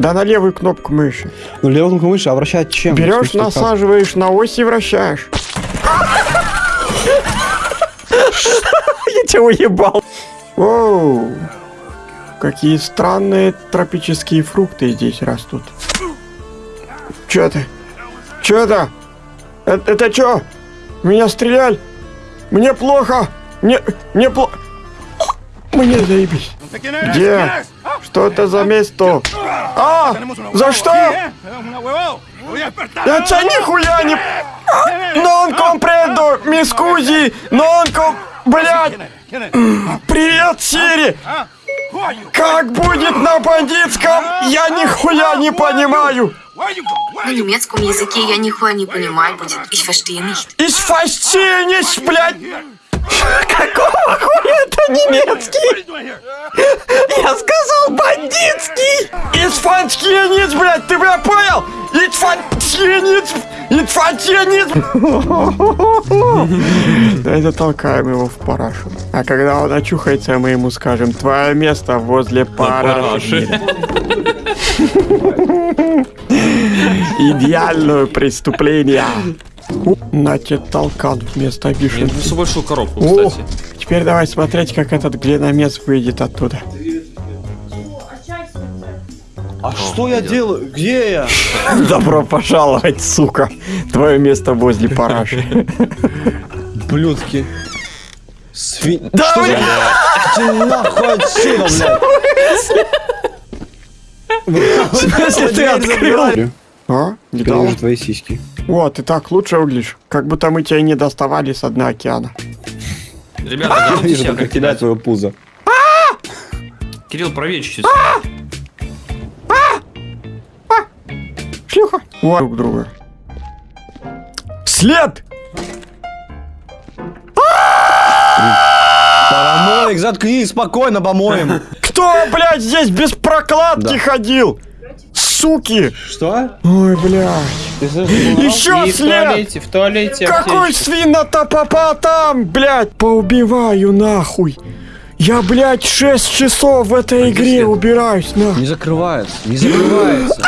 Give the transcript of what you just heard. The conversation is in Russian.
Да на левую кнопку мыши. Ну, левую кнопку мыши, а вращать чем? Берешь, насаживаешь на ось и вращаешь. Я тебя уебал. Оу. Какие странные тропические фрукты здесь растут. Чё это? Чё это? Это, это чё? Меня стреляли? Мне плохо. Мне, мне плохо. Мне заебись. Где? Что это за место? А! За что? Я тебя нихуя не... Non comprendo, mi scusi, non com... Блядь! Привет, Сири! Как будет на бандитском? Я нихуя не понимаю! На немецком языке я нихуя не понимаю будет. Ich verstehe nicht. Из фастинись, блядь! Какого хуя немецкий? Я сказал бандитский! Из фастинись, блядь, ты меня понял? Из фастинись! Это толкаем его в парашу. А когда он очухается, мы ему скажем, твое место возле параши. Идеальное преступление. На тебе толкан вместо Я вишенки. принесу большую коробку, кстати. Теперь давай смотреть, как этот глиномес выйдет оттуда. А что я делаю? Где я? Добро пожаловать, сука. Твое место возле параши. Блюдки. Свинь... Да, блядь! Нахуй отсюда, блядь! В смысле ты открыл? А? Уже твои сиськи. Вот, ты так лучше выглядишь. Как будто мы тебя не доставали с дна океана. Ребята, готовьте вижу только тебя, кидать. твое пузо. Кирилл, проверь чуть-чуть. Шлюха. Вот друг друга. След! Параноик, заткнись, спокойно помоем. Кто, блядь, здесь без прокладки ходил? Суки! Что? Ой, блядь. Ты? Еще И в след! туалете, в туалете Какой аптечка. свинотопопа там, блядь? Поубиваю нахуй. Я, блядь, 6 часов в этой игре след? убираюсь, на. Не закрывается, не закрывается.